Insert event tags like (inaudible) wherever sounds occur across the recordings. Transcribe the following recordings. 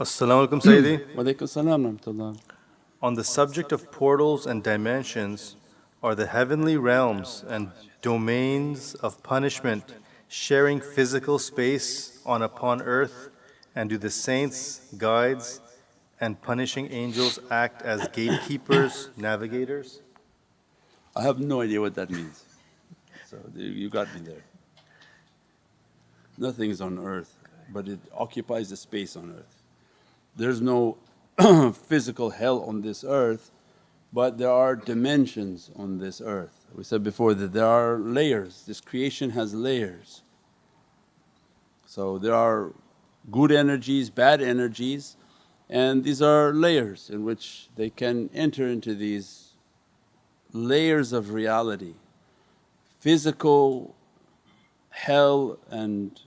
Assalamu alaikum, hmm. Sayyidi. Walaikum salam rahmatullah. On the subject of portals and dimensions, are the heavenly realms and domains of punishment sharing physical space on upon earth? And do the saints, guides, and punishing angels act as gatekeepers, navigators? I have no idea what that means. So you got me there. Nothing is on earth, but it occupies the space on earth. There's no (clears throat) physical hell on this earth, but there are dimensions on this earth. We said before that there are layers, this creation has layers. So there are good energies, bad energies and these are layers in which they can enter into these layers of reality. Physical, hell and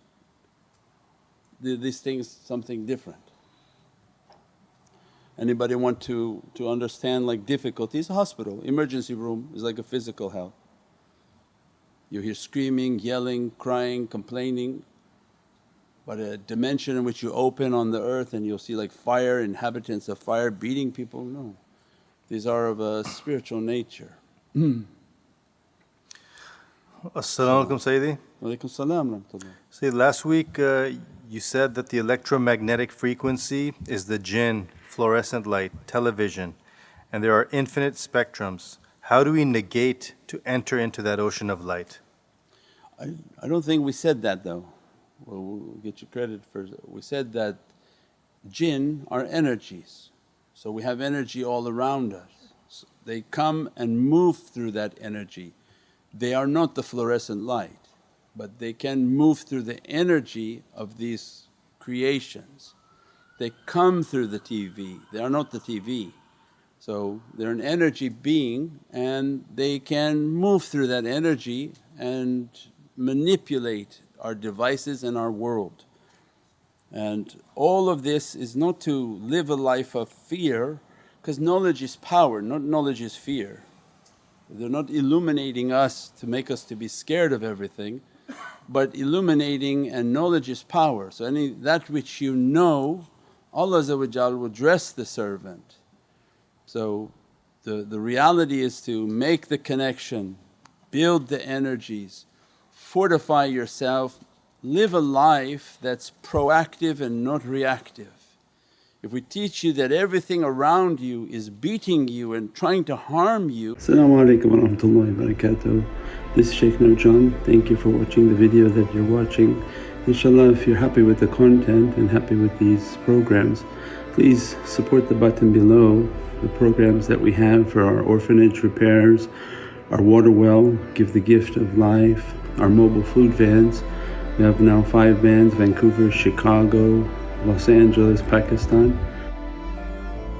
these things something different. Anybody want to, to understand like difficulties? Hospital, emergency room is like a physical hell. You hear screaming, yelling, crying, complaining, but a dimension in which you open on the earth and you'll see like fire, inhabitants of fire beating people, no. These are of a spiritual nature. (clears throat) As-salamu alaykum Sayyidi. Walaikum salam. See, last week uh, you said that the electromagnetic frequency is the jinn fluorescent light, television, and there are infinite spectrums. How do we negate to enter into that ocean of light? I, I don't think we said that though. Well, get you credit for we said that jinn are energies. So we have energy all around us. So they come and move through that energy. They are not the fluorescent light, but they can move through the energy of these creations. They come through the TV, they are not the TV. So they're an energy being and they can move through that energy and manipulate our devices and our world. And all of this is not to live a life of fear because knowledge is power, not knowledge is fear. They're not illuminating us to make us to be scared of everything but illuminating and knowledge is power. So any that which you know Allah will dress the servant. So the, the reality is to make the connection, build the energies, fortify yourself, live a life that's proactive and not reactive. If we teach you that everything around you is beating you and trying to harm you. Assalamu alaikum wa. This is Shaykh Nurjan. Thank you for watching the video that you're watching. Inshallah if you're happy with the content and happy with these programs please support the button below the programs that we have for our orphanage repairs, our water well, give the gift of life, our mobile food vans. We have now five vans Vancouver, Chicago, Los Angeles, Pakistan.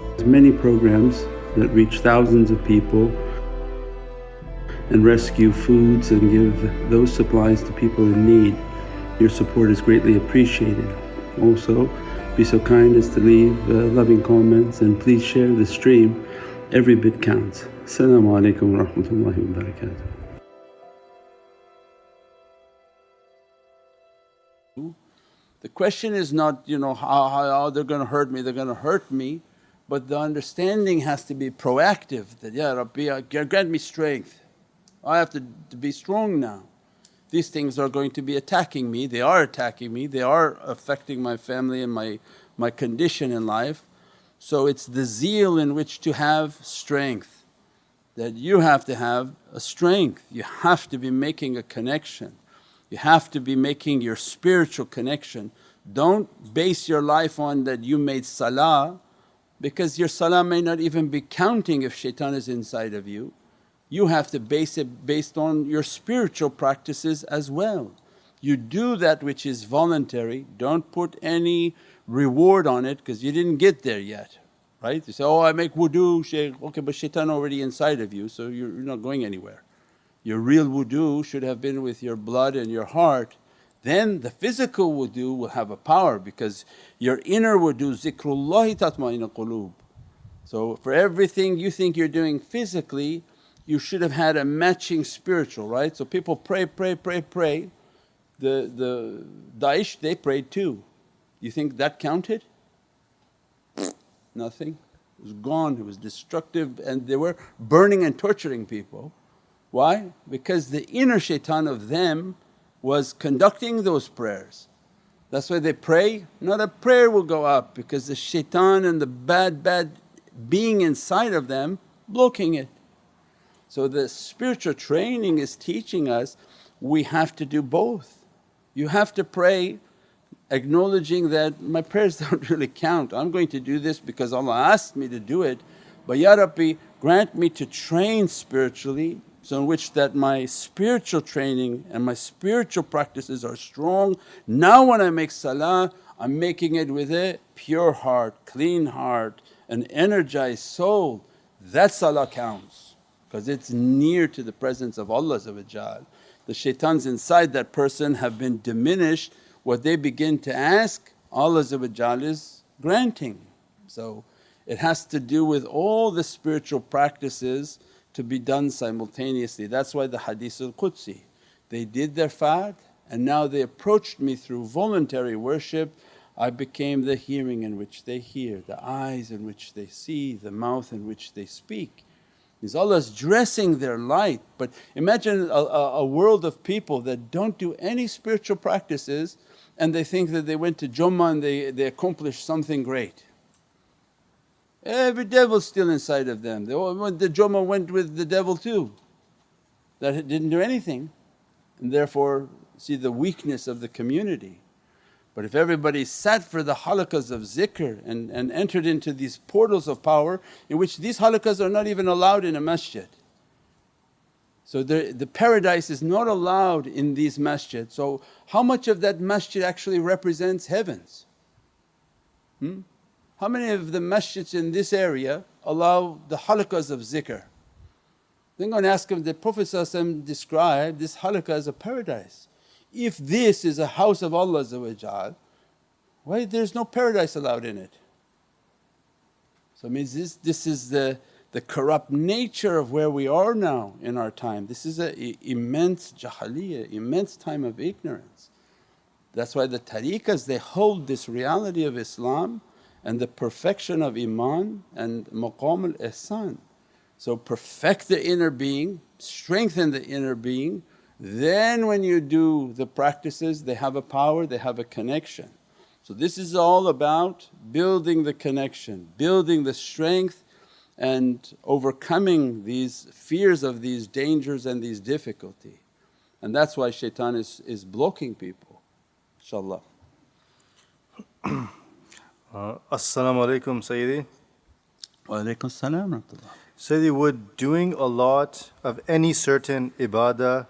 There's many programs that reach thousands of people and rescue foods and give those supplies to people in need. Your support is greatly appreciated. Also, be so kind as to leave uh, loving comments and please share the stream. Every bit counts. Assalamu alaikum wa rahmatullahi wa barakatuh. The question is not, you know, how, how, they're going to hurt me, they're going to hurt me, but the understanding has to be proactive that, Ya Rabbi, grant me strength. I have to, to be strong now these things are going to be attacking me, they are attacking me, they are affecting my family and my, my condition in life. So it's the zeal in which to have strength that you have to have a strength, you have to be making a connection, you have to be making your spiritual connection. Don't base your life on that you made salah because your salah may not even be counting if shaitan is inside of you you have to base it based on your spiritual practices as well. You do that which is voluntary, don't put any reward on it because you didn't get there yet, right? You say, oh I make wudu shaykh, okay but shaitan already inside of you so you're not going anywhere. Your real wudu should have been with your blood and your heart then the physical wudu will have a power because your inner wudu zikrullahi tatma'inna qulub. So for everything you think you're doing physically you should have had a matching spiritual, right? So people pray, pray, pray, pray. The, the Daesh they prayed too. You think that counted? Nothing. It was gone, it was destructive and they were burning and torturing people. Why? Because the inner shaitan of them was conducting those prayers. That's why they pray, not a prayer will go up because the shaitan and the bad, bad being inside of them blocking it. So the spiritual training is teaching us we have to do both. You have to pray acknowledging that my prayers (laughs) don't really count. I'm going to do this because Allah asked me to do it but Ya Rabbi grant me to train spiritually so in which that my spiritual training and my spiritual practices are strong. Now when I make salah I'm making it with a pure heart, clean heart, an energized soul. That salah counts because it's near to the presence of Allah The shaitans inside that person have been diminished what they begin to ask Allah is granting. So it has to do with all the spiritual practices to be done simultaneously. That's why the hadith al-Qudsi, they did their fard and now they approached me through voluntary worship I became the hearing in which they hear, the eyes in which they see, the mouth in which they speak. Is Allah's dressing their light but imagine a, a, world of people that don't do any spiritual practices and they think that they went to Jummah and they, they accomplished something great. Every devil's still inside of them. They the Jummah went with the devil too that didn't do anything and therefore see the weakness of the community. But if everybody sat for the halaqas of zikr and, and entered into these portals of power in which these halaqas are not even allowed in a masjid. So the, the paradise is not allowed in these masjids. So how much of that masjid actually represents heavens? Hmm? How many of the masjids in this area allow the halaqas of zikr? Then go and ask him, the Prophet described this halaqah as a paradise. If this is a house of Allah why there's no paradise allowed in it? So it means this, this is the, the corrupt nature of where we are now in our time. This is an immense jahiliyyah, immense time of ignorance. That's why the tariqas they hold this reality of Islam and the perfection of iman and maqam al-ihsan. So perfect the inner being, strengthen the inner being, then when you do the practices they have a power, they have a connection. So this is all about building the connection, building the strength and overcoming these fears of these dangers and these difficulty. And that's why shaitan is, is blocking people, inshaAllah. (clears throat) Uh, As-salamu alaykum Sayyidi. Wa alaykum salam Sayyidi, would doing a lot of any certain ibadah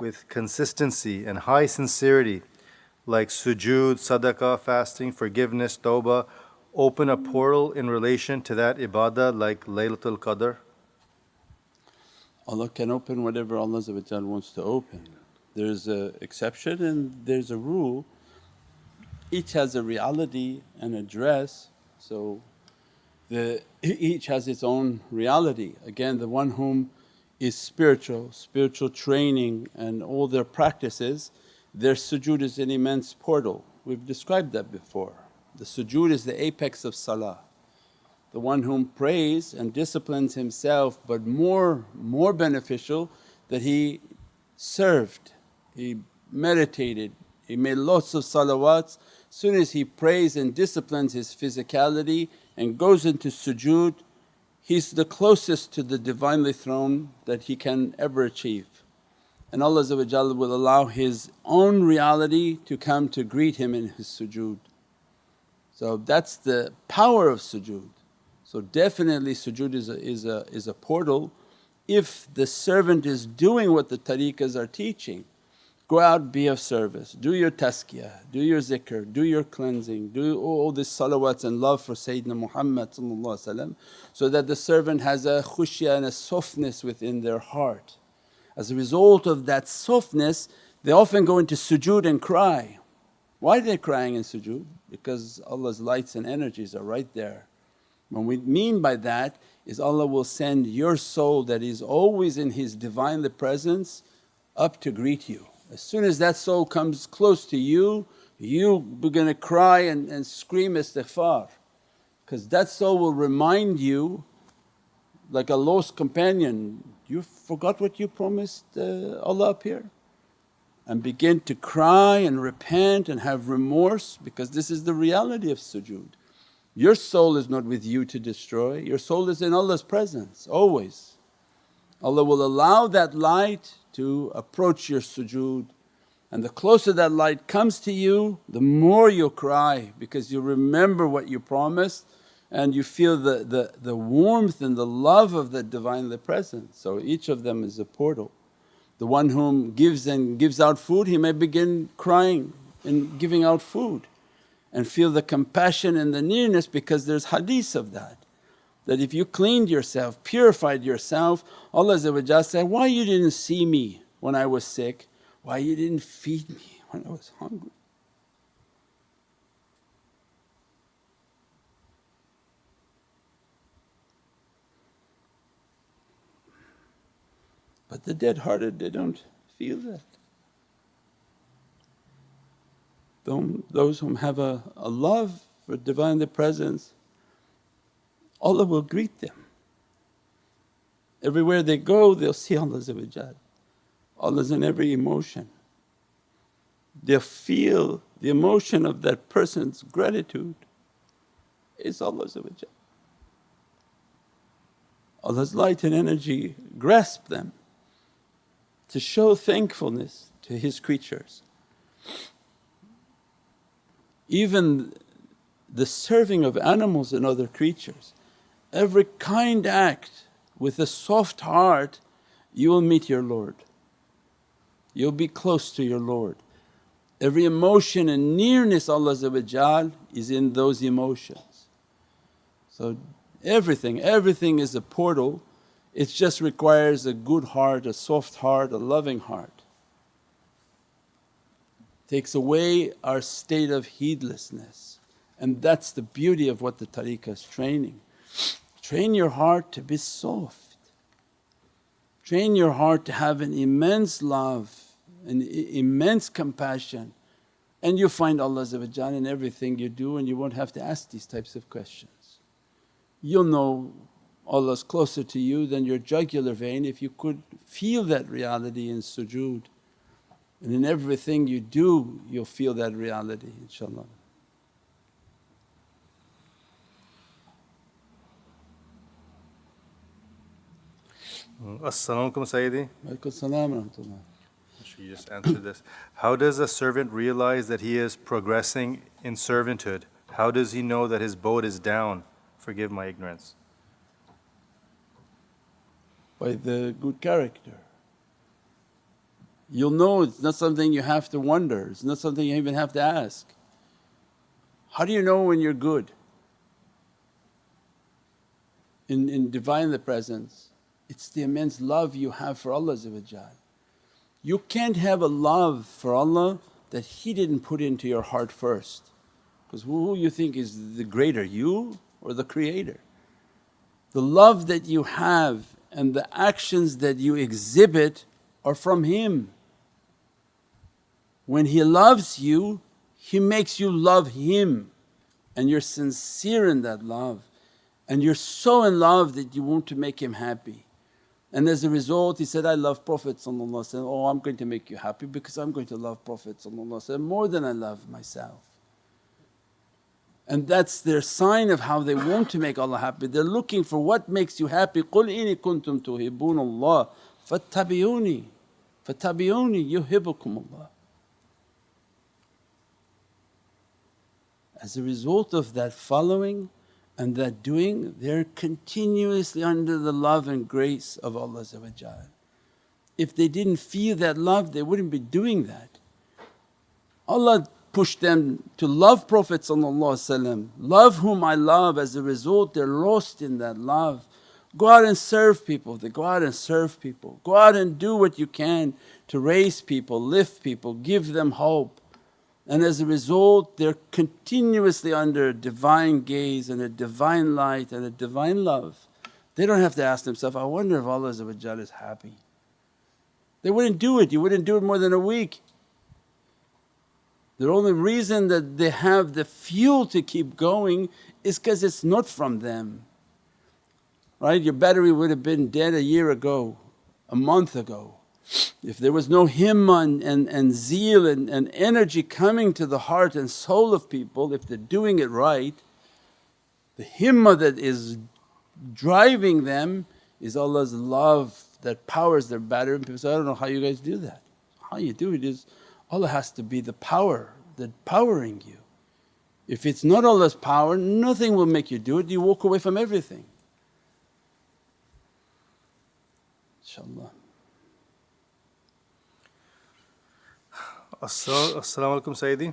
with consistency and high sincerity like sujood, sadaqah, fasting, forgiveness, tawbah, open a portal in relation to that ibadah like Laylatul Qadr? Allah can open whatever Allah wants to open. There's an exception and there's a rule. Each has a reality and address, so the, (laughs) each has its own reality. Again, the one whom is spiritual, spiritual training and all their practices, their sujood is an immense portal. We've described that before. The sujood is the apex of salah. The one whom prays and disciplines himself but more, more beneficial that he served, he meditated, he made lots of salawats. Soon as he prays and disciplines his physicality and goes into sujood, he's the closest to the Divinely Throne that he can ever achieve. And Allah will allow His own reality to come to greet him in his sujood. So that's the power of sujood. So definitely sujood is a, is a, is a portal if the servant is doing what the tariqas are teaching. Go out, be of service, do your tazkiyah, do your zikr, do your cleansing, do all these salawats and love for Sayyidina Muhammad so that the servant has a khushya and a softness within their heart. As a result of that softness they often go into sujood and cry. Why are they crying in sujood? Because Allah's lights and energies are right there. What we mean by that is Allah will send your soul that is always in His Divinely Presence up to greet you. As soon as that soul comes close to you, you begin to cry and, and scream istighfar because that soul will remind you like a lost companion, you forgot what you promised uh, Allah up here and begin to cry and repent and have remorse because this is the reality of sujood. Your soul is not with you to destroy, your soul is in Allah's presence always. Allah will allow that light to approach your sujood and the closer that light comes to you, the more you cry because you remember what you promised and you feel the, the, the warmth and the love of the Divinely Presence. So each of them is a portal. The one whom gives and gives out food, he may begin crying and giving out food and feel the compassion and the nearness because there's hadith of that. That if you cleaned yourself, purified yourself, Allah said, why you didn't see me when I was sick? Why you didn't feed me when I was hungry? But the dead hearted they don't feel that. Those whom have a, a love for Divine Presence, Allah will greet them. Everywhere they go they'll see Allah Allah's in every emotion. They'll feel the emotion of that person's gratitude is Allah Allah's light and energy grasp them to show thankfulness to His creatures. Even the serving of animals and other creatures, every kind act with a soft heart you will meet your Lord you'll be close to your Lord. Every emotion and nearness Allah is in those emotions. So everything, everything is a portal, it just requires a good heart, a soft heart, a loving heart. Takes away our state of heedlessness and that's the beauty of what the tariqah is training. Train your heart to be soft Train your heart to have an immense love, an immense compassion and you find Allah in everything you do and you won't have to ask these types of questions. You'll know Allah's closer to you than your jugular vein if you could feel that reality in sujood and in everything you do you'll feel that reality inshaAllah. Mm-hmm. As-salamu alaykum Sayyidi. Walaykum salam. You just answered this. How does a servant realize that he is progressing in servanthood? How does he know that his boat is down? Forgive my ignorance. By the good character. You'll know it's not something you have to wonder, it's not something you even have to ask. How do you know when you're good? In, in Divine the Presence, it's the immense love you have for Allah You can't have a love for Allah that He didn't put into your heart first because who you think is the greater, you or the Creator? The love that you have and the actions that you exhibit are from Him. When He loves you, He makes you love Him and you're sincere in that love and you're so in love that you want to make Him happy. And as a result he said, I love Prophet oh I'm going to make you happy because I'm going to love Prophet more than I love myself. And that's their sign of how they want to make Allah happy. They're looking for what makes you happy, قُلْ إِنِ كُنْتُمْ تُحِبُّونَ اللَّهِ فَاتَّبِعُونِي فَاتَّبِعُونِي يُحِبُّكُمُ اللَّهِ As a result of that following and that doing they're continuously under the love and grace of Allah If they didn't feel that love they wouldn't be doing that. Allah pushed them to love Prophet love whom I love as a result they're lost in that love. Go out and serve people, they go out and serve people. Go out and do what you can to raise people, lift people, give them hope. And as a result they're continuously under divine gaze and a divine light and a divine love. They don't have to ask themselves, I wonder if Allah is happy. They wouldn't do it, you wouldn't do it more than a week. The only reason that they have the fuel to keep going is because it's not from them. Right? Your battery would have been dead a year ago, a month ago. If there was no himmah and, and, zeal and, and energy coming to the heart and soul of people, if they're doing it right, the himmah that is driving them is Allah's love that powers their battery. And people say, I don't know how you guys do that. How you do it is Allah has to be the power that powering you. If it's not Allah's power, nothing will make you do it, you walk away from everything. InshaAllah. Assalamu alaikum Sayyidi.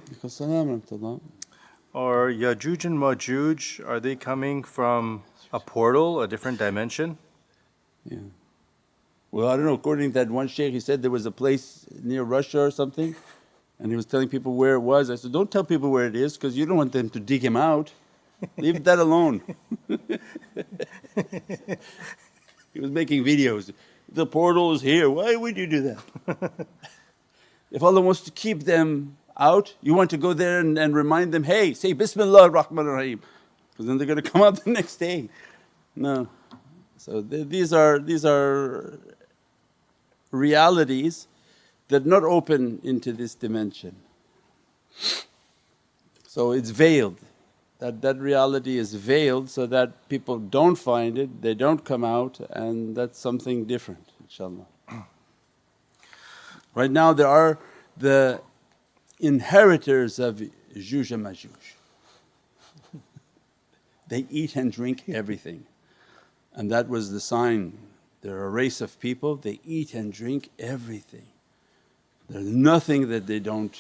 Are Yajuj and Majuj, are they coming from a portal, a different dimension? Yeah. Well, I don't know, according to that one shaykh, he said there was a place near Russia or something and he was telling people where it was. I said, don't tell people where it is because you don't want them to dig him out. Leave that alone. (laughs) he was making videos. The portal is here, why would you do that? (laughs) if Allah wants to keep them out, you want to go there and, and remind them, hey, say Bismillah ar-Rahman ar-Rahim because then they're going to come out (laughs) the next day. No. So th these are these are realities that not open into this dimension. So it's veiled, that, that reality is veiled so that people don't find it, they don't come out and that's something different inshaAllah. Right now there are the inheritors of Juj and Majuj. (laughs) they eat and drink everything and that was the sign. They're a race of people, they eat and drink everything. There's nothing that they don't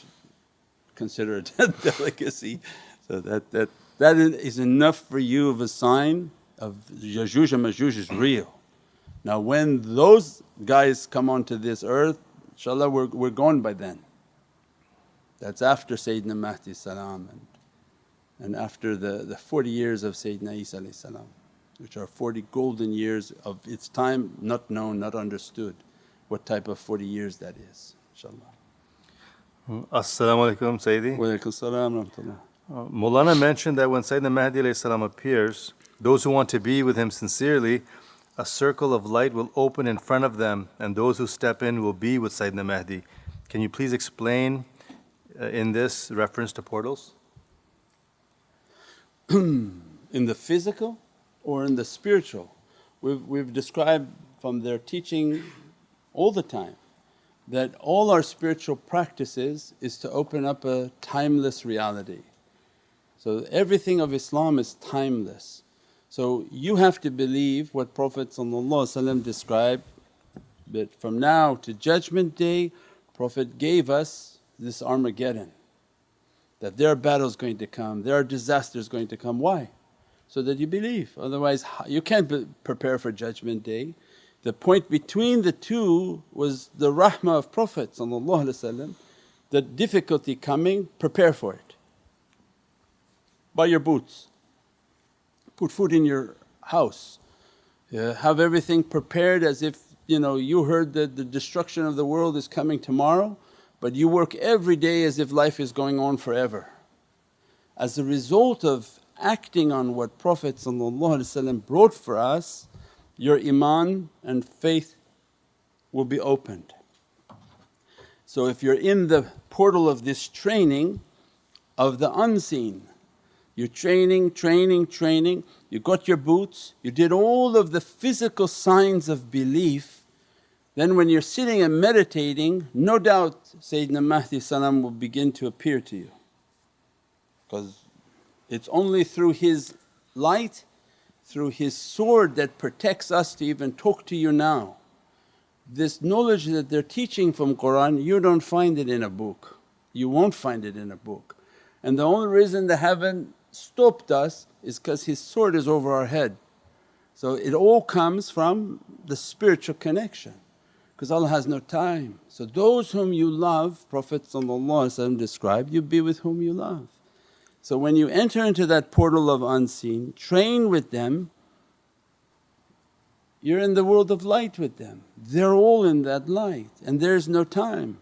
consider a (laughs) delicacy. So that, that, that is enough for you of a sign of Yajuj and Majuj is real. Now when those guys come onto this earth, inshaAllah we're, we're gone by then. That's after Sayyidina Mahdi salam and, and after the, the 40 years of Sayyidina Isa salam which are 40 golden years of its time not known, not understood what type of 40 years that is inshaAllah. Assalamu alaikum Sayyidi. Wa alaikum salam rahmatullah. Uh, Mulana mentioned that when Sayyidina Mahdi salam appears, those who want to be with him sincerely, a circle of light will open in front of them and those who step in will be with Sayyidina Mahdi. Can you please explain uh, in this reference to portals? (clears throat) in the physical or in the spiritual? We've, we've described from their teaching all the time that all our spiritual practices is to open up a timeless reality. So everything of Islam is timeless. So you have to believe what Prophet described that from now to judgment day Prophet gave us this Armageddon that there are battles going to come, there are disasters going to come. Why? So that you believe, otherwise you can't prepare for judgment day. The point between the two was the rahmah of Prophet the difficulty coming, prepare for it. Buy your boots, put food in your house, yeah, have everything prepared as if you know you heard that the destruction of the world is coming tomorrow but you work every day as if life is going on forever. As a result of acting on what Prophet brought for us, your iman and faith will be opened. So if you're in the portal of this training of the unseen, you're training, training, training, you got your boots, you did all of the physical signs of belief, then when you're sitting and meditating no doubt Sayyidina Mahdi salam will begin to appear to you. Because it's only through his light through His sword that protects us to even talk to you now. This knowledge that they're teaching from Qur'an you don't find it in a book, you won't find it in a book. And the only reason they haven't stopped us is because His sword is over our head. So it all comes from the spiritual connection because Allah has no time. So those whom you love Prophet described, you be with whom you love. So when you enter into that portal of unseen, train with them, you're in the world of light with them. They're all in that light and there's no time.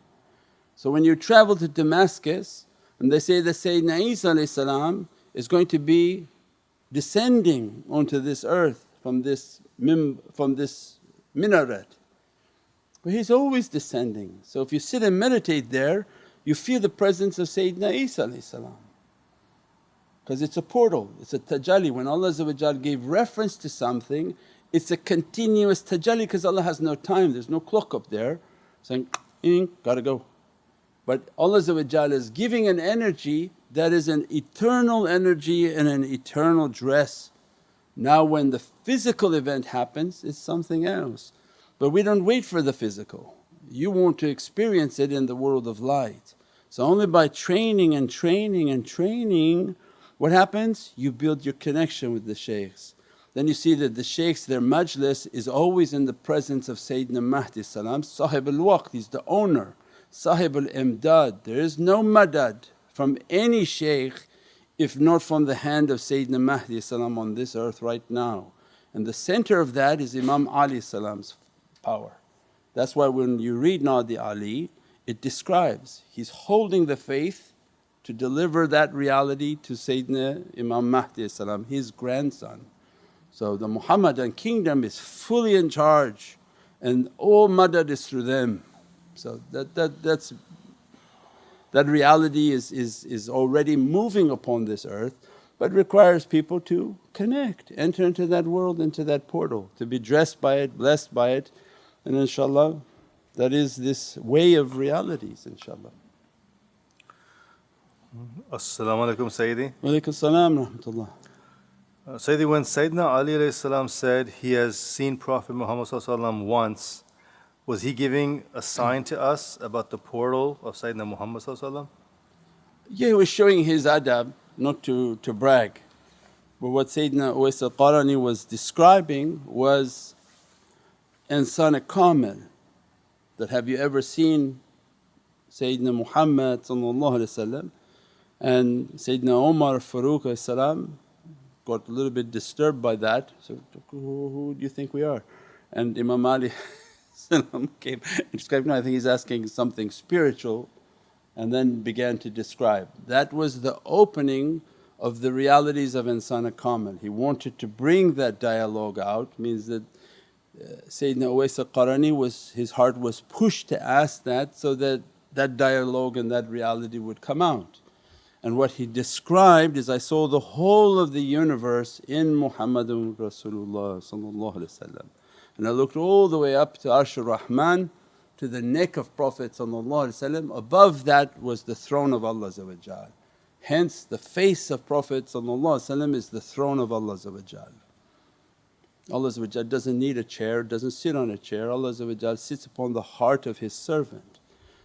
So when you travel to Damascus And they say that Sayyidina Isa is going to be descending onto this earth from this, mim, from this minaret. But he's always descending. So if you sit and meditate there, you feel the presence of Sayyidina Isa because it's a portal, it's a tajalli. When Allah gave reference to something, it's a continuous tajalli because Allah has no time, there's no clock up there saying, gotta go. But Allah is giving an energy that is an eternal energy and an eternal dress. Now when the physical event happens it's something else but we don't wait for the physical. You want to experience it in the world of light. So only by training and training and training what happens? You build your connection with the shaykhs. Then you see that the shaykhs their majlis is always in the presence of Sayyidina Mahdi salam, Sahib al-Waqt, he's the owner, Sahib al-Imdad. There is no madad from any shaykh if not from the hand of Sayyidina Mahdi salam on this earth right now. And the center of that is Imam Ali salam's power. That's why when you read Nadi Ali it describes he's holding the faith to deliver that reality to Sayyidina Imam Mahdi his grandson. So the Muhammadan kingdom is fully in charge and all madad is through them. So that, that, that's, that reality is, is, is already moving upon this earth but requires people to connect, enter into that world, into that portal, to be dressed by it, blessed by it and inshaAllah that is this way of realities inshaAllah. As-salamu alaykum Sayyidi. Wa salam rahmatullah. Uh, Sayyidi, when Sayyidina Ali said he has seen Prophet Muhammad once, was he giving a sign to us about the portal of Sayyidina Muhammad Yeah, he was showing his adab, not to, to brag. But what Sayyidina Uwais al-Qarani was describing was insan kamil that have you ever seen Sayyidina Muhammad and Sayyidina Umar Farooq got a little bit disturbed by that. So, who, who do you think we are? And Imam Ali (laughs) (laughs) came and described, no I think he's asking something spiritual and then began to describe. That was the opening of the realities of Insana Kamil. He wanted to bring that dialogue out means that uh, Sayyidina Uwais al-Qarani was his heart was pushed to ask that so that that dialogue and that reality would come out. And what he described is, I saw the whole of the universe in Muhammadun Rasulullah and I looked all the way up to Arshur Rahman to the neck of Prophet above that was the throne of Allah Hence the face of Prophet is the throne of Allah Allah doesn't need a chair, doesn't sit on a chair, Allah sits upon the heart of His servant.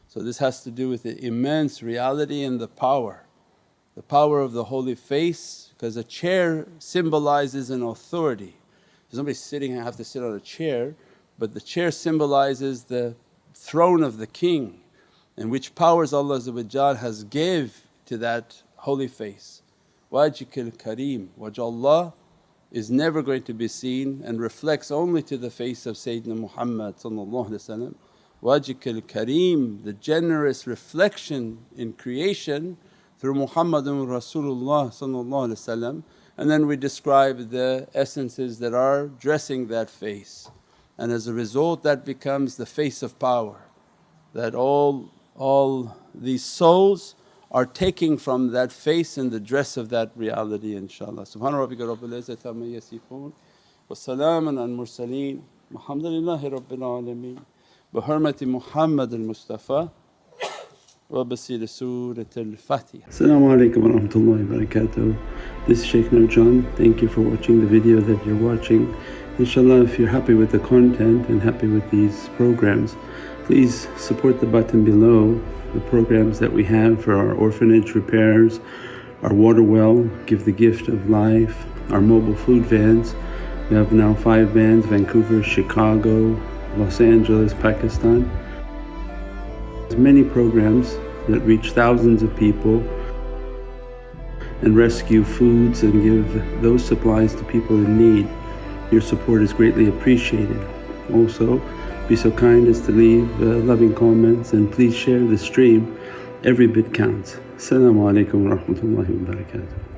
So this has to do with the immense reality and the power. The power of the holy face because a chair symbolizes an authority. Somebody sitting and have to sit on a chair but the chair symbolizes the throne of the king and which powers Allah has gave to that holy face. Wajhikal kareem, wajh is never going to be seen and reflects only to the face of Sayyidina Muhammad Wajhikal kareem, the generous reflection in creation through Muhammadun Rasulullah and then we describe the essences that are dressing that face. And as a result that becomes the face of power that all, all these souls are taking from that face and the dress of that reality inshaAllah. Subhana rabbika rabbil izzati amma yasifoon wa salaamun al mursaleen walhamdulillahi rabbil alameen. Bi hurmati Muhammad al-Mustafa rahmatullahi wa barakatuh. This is Shaykh Nurjan. Thank you for watching the video that you're watching. Inshallah if you're happy with the content and happy with these programs please support the button below the programs that we have for our orphanage repairs, our water well, Give the Gift of Life, our mobile food vans. We have now five vans, Vancouver, Chicago, Los Angeles, Pakistan. Many programs that reach thousands of people and rescue foods and give those supplies to people in need. Your support is greatly appreciated. Also, be so kind as to leave uh, loving comments and please share the stream Every bit counts. Assalamu alaikum wa barakatuh.